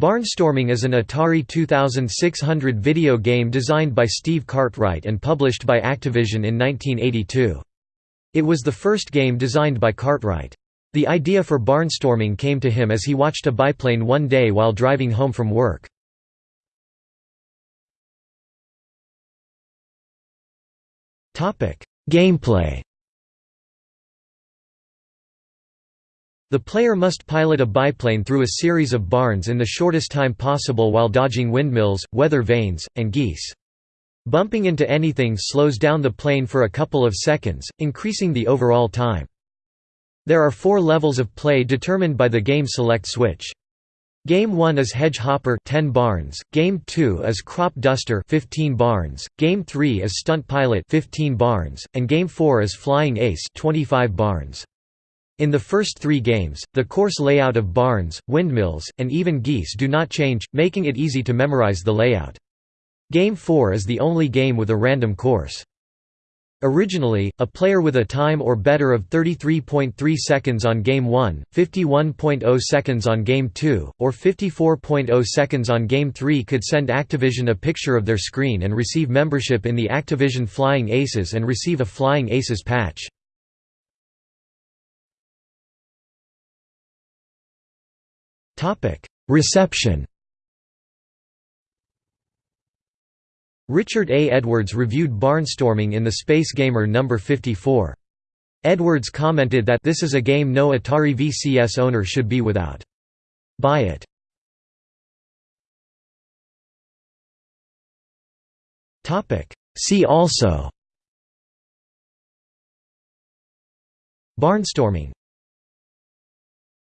Barnstorming is an Atari 2600 video game designed by Steve Cartwright and published by Activision in 1982. It was the first game designed by Cartwright. The idea for barnstorming came to him as he watched a biplane one day while driving home from work. Gameplay The player must pilot a biplane through a series of barns in the shortest time possible while dodging windmills, weather vanes, and geese. Bumping into anything slows down the plane for a couple of seconds, increasing the overall time. There are four levels of play determined by the game select switch. Game 1 is Hedge Hopper 10 barns, Game 2 is Crop Duster 15 barns, Game 3 is Stunt Pilot 15 barns, and Game 4 is Flying Ace 25 barns. In the first three games, the course layout of barns, windmills, and even geese do not change, making it easy to memorize the layout. Game 4 is the only game with a random course. Originally, a player with a time or better of 33.3 seconds on Game 1, 51.0 seconds on Game 2, or 54.0 seconds on Game 3 could send Activision a picture of their screen and receive membership in the Activision Flying Aces and receive a Flying Aces patch. Reception Richard A. Edwards reviewed Barnstorming in the Space Gamer No. 54. Edwards commented that this is a game no Atari VCS owner should be without. Buy it. See also Barnstorming